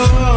Oh.